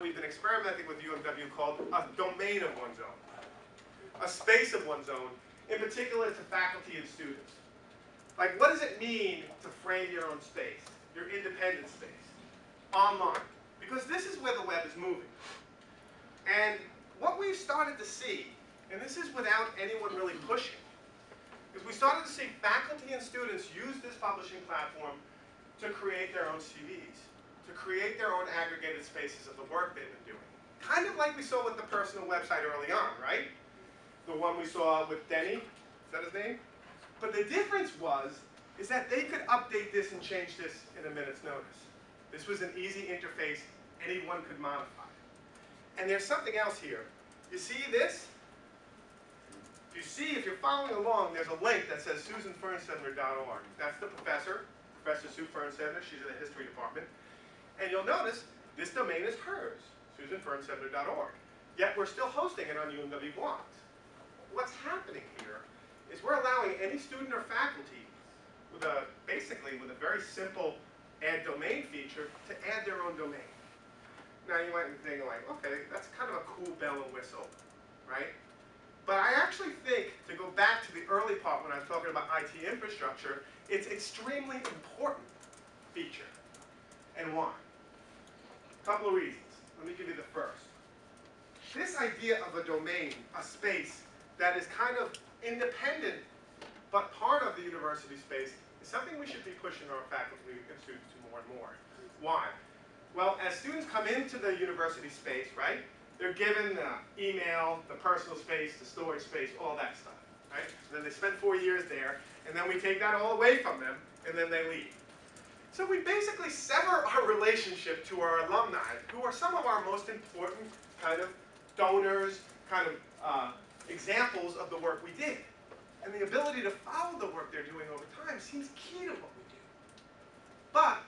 we've been experimenting with UMW called a domain of one's own, a space of one's own, in particular to faculty and students. Like, what does it mean to frame your own space, your independent space, online? Because this is where the web is moving. And what we've started to see, and this is without anyone really pushing, is we started to see faculty and students use this publishing platform to create their own CVs, to create their own aggregated spaces of the work they've been doing. Kind of like we saw with the personal website early on, right? The one we saw with Denny, is that his name? But the difference was, is that they could update this and change this in a minute's notice. This was an easy interface anyone could modify. And there's something else here. You see this? You see, if you're following along, there's a link that says susanfernsler.org. That's the professor, Professor Sue Fernsler. She's in the history department. And you'll notice this domain is hers, susanfernsler.org. Yet we're still hosting it on UMW blogs. What's happening here is we're allowing any student or faculty with a, basically with a very simple add domain feature to add their own domain. Now you might be thinking like, okay, that's kind of a cool bell and whistle, right? But I actually think, to go back to the early part when I was talking about IT infrastructure, it's extremely important feature. And why? A couple of reasons. Let me give you the first. This idea of a domain, a space, that is kind of independent but part of the university space is something we should be pushing our faculty and students to more and more. Why? Well, as students come into the university space, right, they're given the email, the personal space, the storage space, all that stuff, right? And then they spend four years there, and then we take that all away from them, and then they leave. So we basically sever our relationship to our alumni, who are some of our most important kind of donors, kind of uh, examples of the work we did. And the ability to follow the work they're doing over time seems key to what we do. But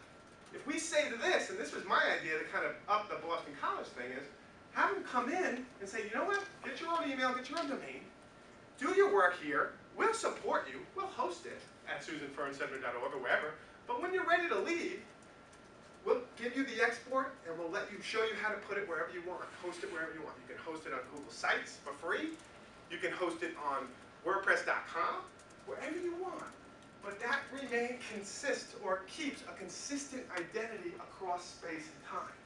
if we say to this, and this was my idea to kind of up the Boston College thing, is have them come in and say, you know what, get your own email, get your own domain, do your work here, we'll support you, we'll host it at susanfernsler.org or wherever, but when you're ready to leave, we'll give you the export and we'll let you show you how to put it wherever you want, host it wherever you want. You can host it on Google Sites for free, you can host it on WordPress.com, wherever you want. But that remain consists or keeps a consistent identity across space and time.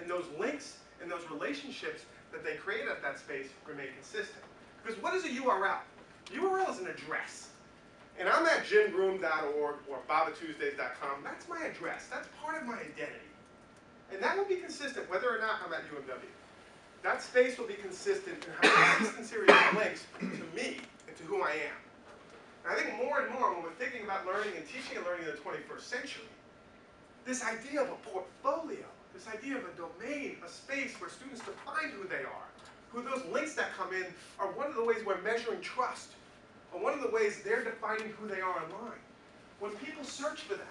And those links and those relationships that they create at that space remain consistent. Because what is a URL? URL is an address. And I'm at jimgroom.org or bavatuesdays.com. That's my address. That's part of my identity. And that will be consistent whether or not I'm at UMW. That space will be consistent and series of links to me and to who I am. And I think more and more when we're thinking about learning and teaching and learning in the 21st century, this idea of a portfolio, this idea of a domain, a space where students define who they are, who those links that come in are one of the ways we're measuring trust, one of the ways they're defining who they are online. When people search for them,